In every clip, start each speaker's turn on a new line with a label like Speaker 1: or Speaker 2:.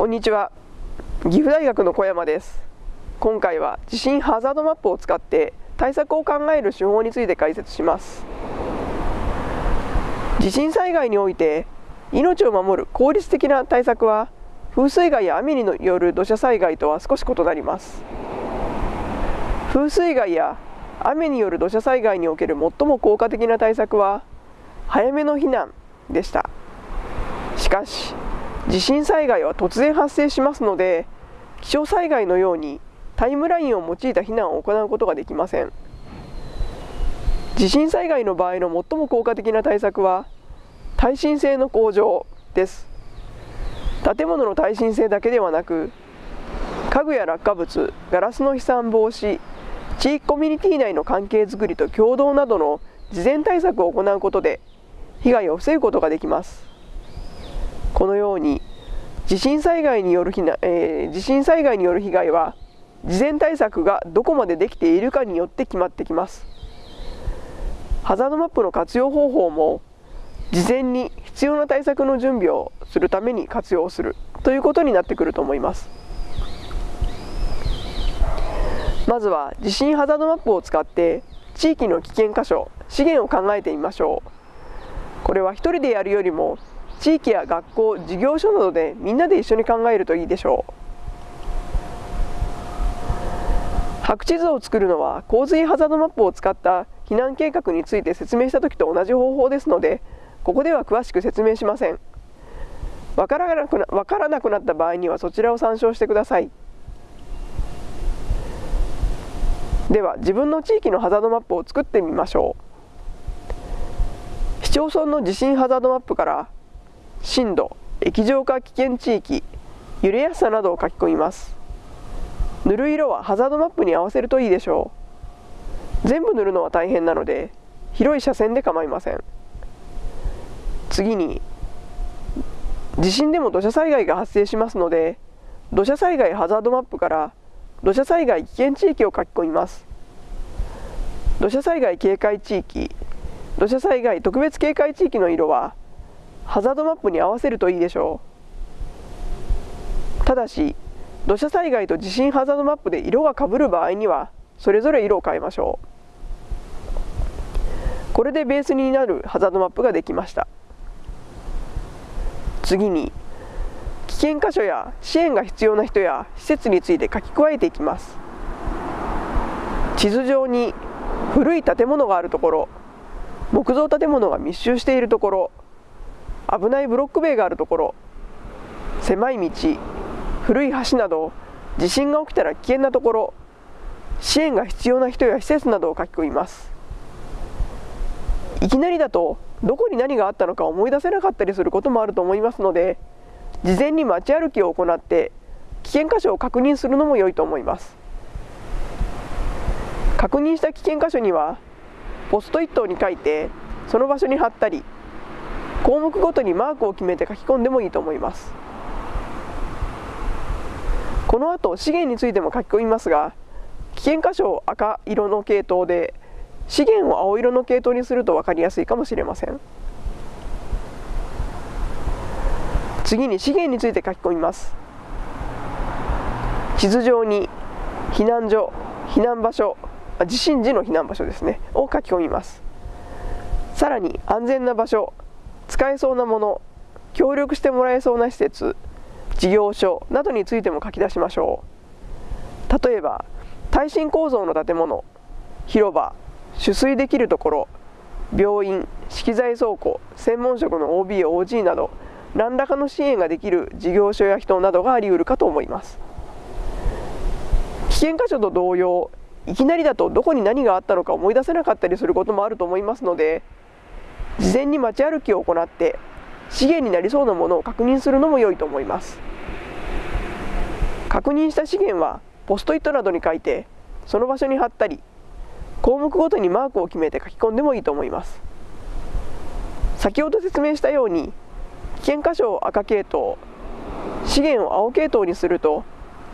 Speaker 1: こんにちは。岐阜大学の小山です。今回は地震ハザードマップを使って対策を考える手法について解説します。地震災害において命を守る効率的な対策は風水害や雨による土砂災害とは少し異なります。風水害や雨による土砂災害における最も効果的な対策は早めの避難でした。しかし地震災害は突然発生しますので気象災害のようにタイムラインを用いた避難を行うことができません。地震災害の場合の最も効果的な対策は耐震性の向上です。建物の耐震性だけではなく家具や落下物ガラスの飛散防止地域コミュニティ内の関係づくりと共同などの事前対策を行うことで被害を防ぐことができます。このように地震災害による避難、えー、地震災害による被害は事前対策がどこまでできているかによって決まってきます。ハザードマップの活用方法も事前に必要な対策の準備をするために活用するということになってくると思います。まずは地震ハザードマップを使って地域の危険箇所資源を考えてみましょう。これは一人でやるよりも地域や学校事業所などでみんなで一緒に考えるといいでしょう。白地図を作るのは洪水ハザードマップを使った避難計画について説明した時と同じ方法ですのでここでは詳しく説明しません。わからなくな分からなくなった場合にはそちらを参照してください。では自分の地域のハザードマップを作ってみましょう。市町村の地震ハザードマップから震度液状化危険地域揺れやすさなどを書き込みます。塗る色はハザードマップに合わせるといいでしょう。全部塗るのは大変なので広い車線で構いません。次に地震でも土砂災害が発生しますので土砂災害ハザードマップから土砂災害危険地域を書き込みます。土砂災害警戒地域土砂災害特別警戒地域の色はハザードマップに合わせるといいでしょう。ただし土砂災害と地震ハザードマップで色がかぶる場合にはそれぞれ色を変えましょう。これでベースになるハザードマップができました。次に危険箇所や支援が必要な人や施設について書き加えていきます。地図上に古い建物があるところ木造建物が密集しているところ危ないブロック塀があるところ狭い道古い橋など地震が起きたら危険なところ支援が必要な人や施設などを書き込みます。いきなりだとどこに何があったのか思い出せなかったりすることもあると思いますので事前に街歩きを行って危険箇所を確認するのも良いと思います。確認した危険箇所にはポストイットに書いてその場所に貼ったり項目ごとにマークを決めて書き込んでもいいと思います。この後資源についても書き込みますが危険箇所を赤色の系統で資源を青色の系統にすると分かりやすいかもしれません。次に資源について書き込みます。地図上に避難所避難場所地震時の避難場所ですねを書き込みます。さらに安全な場所使えそうなもの協力してもらえそうな施設事業所などについても書き出しましょう。例えば耐震構造の建物広場取水できるところ病院資機材倉庫専門職の OBOG など何らかの支援ができる事業所や人などがありうるかと思います。危険箇所と同様いきなりだとどこに何があったのか思い出せなかったりすることもあると思いますので事前に街歩きを行って資源になりそうなものを確認するのも良いと思います。確認した資源はポストイットなどに書いてその場所に貼ったり項目ごとにマークを決めて書き込んでもいいと思います。先ほど説明したように危険箇所を赤系統資源を青系統にすると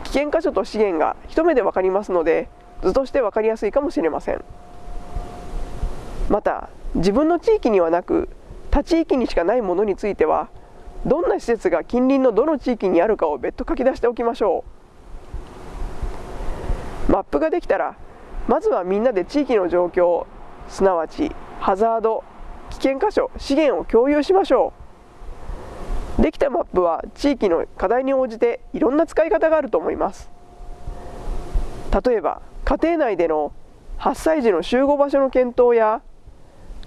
Speaker 1: 危険箇所と資源が一目で分かりますので図として分かりやすいかもしれません。また自分の地域にはなく他地域にしかないものについてはどんな施設が近隣のどの地域にあるかを別途書き出しておきましょう。マップができたらまずはみんなで地域の状況すなわちハザード危険箇所資源を共有しましょう。できたマップは地域の課題に応じていろんな使い方があると思います。例えば家庭内での8歳児の集合場所の検討や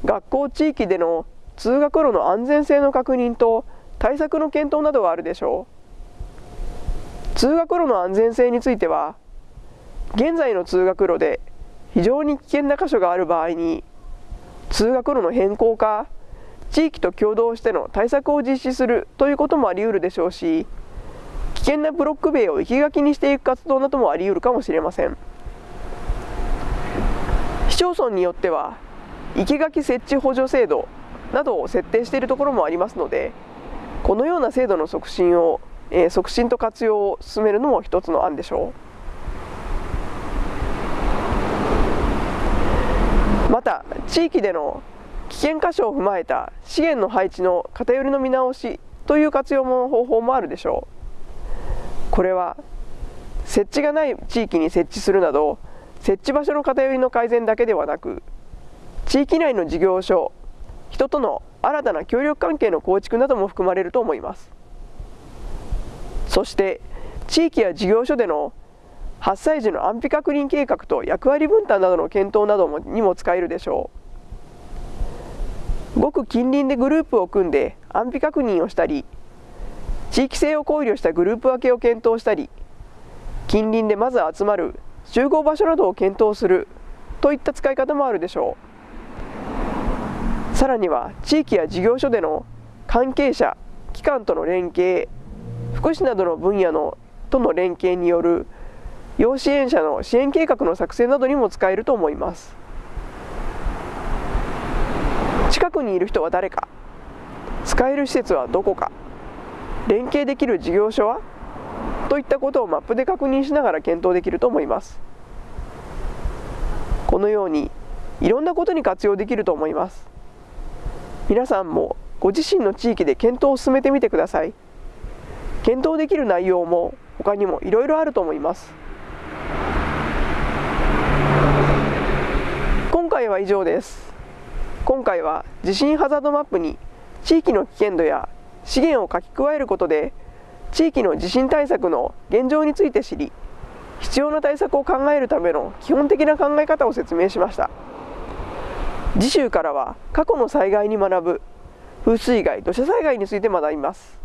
Speaker 1: 学校地域での通学路の安全性の確認と対策の検討などがあるでしょう通学路の安全性については現在の通学路で非常に危険な箇所がある場合に通学路の変更か地域と共同しての対策を実施するということもあり得るでしょうし危険なブロック塀を生き垣にしていく活動などもあり得るかもしれません。市町村によっては生垣設置補助制度などを設定しているところもありますのでこのような制度の促進を、えー、促進と活用を進めるのも一つの案でしょう。また地域での危険箇所を踏まえた資源の配置の偏りの見直しという活用も方法もあるでしょう。これは設置がない地域に設置するなど設置場所の偏りの改善だけではなく地域内の事業所人との新たな協力関係の構築なども含まれると思います。そして地域や事業所での発災時の安否確認計画と役割分担などの検討などもにも使えるでしょう。ごく近隣でグループを組んで安否確認をしたり地域性を考慮したグループ分けを検討したり近隣でまず集まる集合場所などを検討するといった使い方もあるでしょう。さらには地域や事業所での関係者機関との連携福祉などの分野のとの連携による要支援者の支援計画の作成などにも使えると思います。近くにいる人は誰か使える施設はどこか連携できる事業所はといったことをマップで確認しながら検討できると思います。このようにいろんなことに活用できると思います。皆さんもご自身の地域で検討を進めてみてください。検討できる内容も他にもいろいろあると思います。今回は以上です。今回は地震ハザードマップに地域の危険度や資源を書き加えることで地域の地震対策の現状について知り必要な対策を考えるための基本的な考え方を説明しました。次週からは過去の災害に学ぶ。風水害土砂災害について学びます。